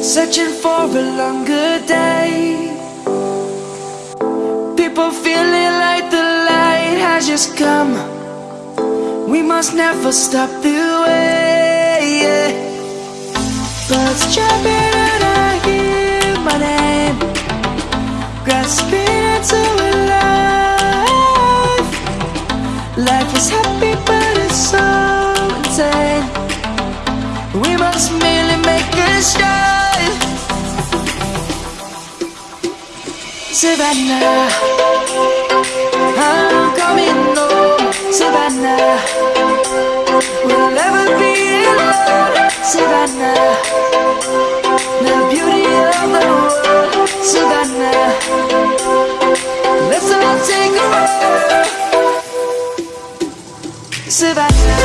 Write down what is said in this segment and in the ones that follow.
Searching for a longer day. People feeling like the light has just come. We must never stop the way yeah. Birds jumping and I hear my name. Grasping Savannah. I'm coming home oh, Savannah. We'll never be alone Savannah. The beauty of the world Savannah. Let's all take a ride Savannah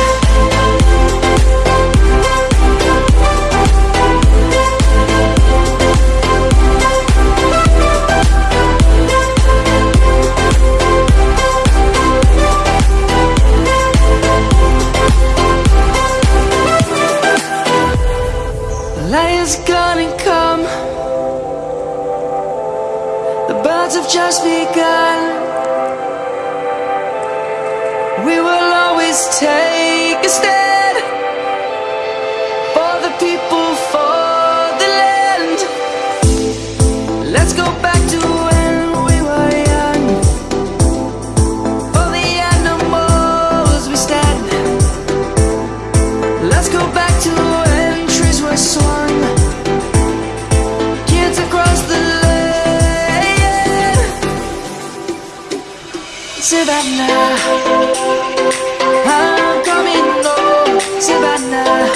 Lion's gonna come. The birds have just begun. We will always take a stand Savannah. I'm coming home Savannah.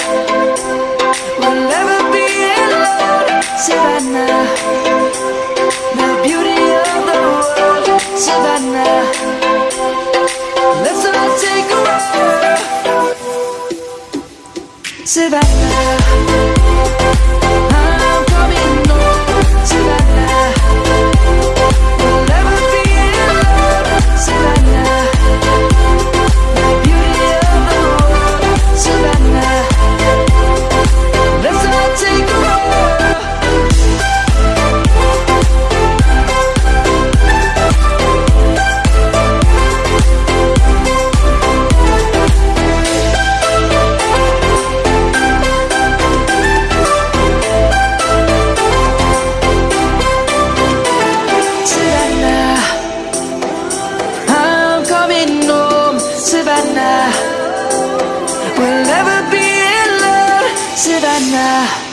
We'll never be alone Savannah. The beauty of the world Savannah. Let's all take a ride Savannah そ。